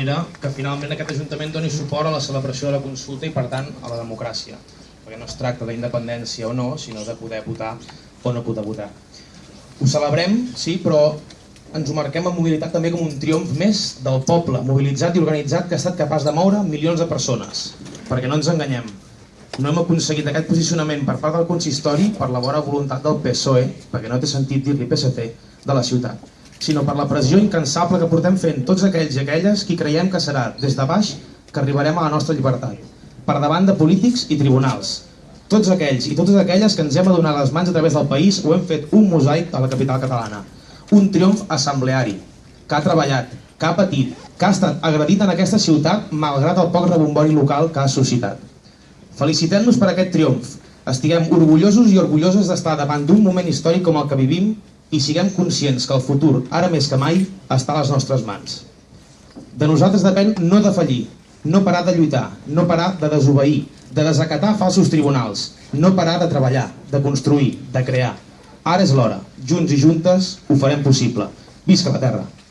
manera que finalment aquest Ajuntament doni suport a la celebració de la consulta i per tant a la democràcia. Perquè no es tracta d'independència o no sinó de poder votar o no poder votar. Ho celebrem, sí, però ens ho marquem amb mobilitat també com un triomf més del poble mobilitzat i organitzat que ha estat capaç de moure milions de persones. Perquè no ens enganyem no hem aconseguit aquest posicionament per part del consistori per la bona voluntat del PSOE perquè no té sentit dir-li PSC de la ciutat sinó per la pressió incansable que portem fent tots aquells i aquelles qui creiem que serà des de baix que arribarem a la nostra llibertat, per davant de polítics i tribunals. Tots aquells i totes aquelles que ens hem adonat les mans a través del país ho hem fet un mosaic a la capital catalana. Un triomf assembleari, que ha treballat, que ha patit, que ha estat agredit en aquesta ciutat malgrat el poc rebombori local que ha suscitat. Felicitem-nos per aquest triomf. Estiguem orgullosos i orgulloses d'estar davant d'un moment històric com el que vivim i siguem conscients que el futur, ara més que mai, està a les nostres mans. De nosaltres depèn no defallir, no parar de lluitar, no parar de desobeir, de desacatar falsos tribunals, no parar de treballar, de construir, de crear. Ara és l'hora. Junts i juntes ho farem possible. Visca la Terra!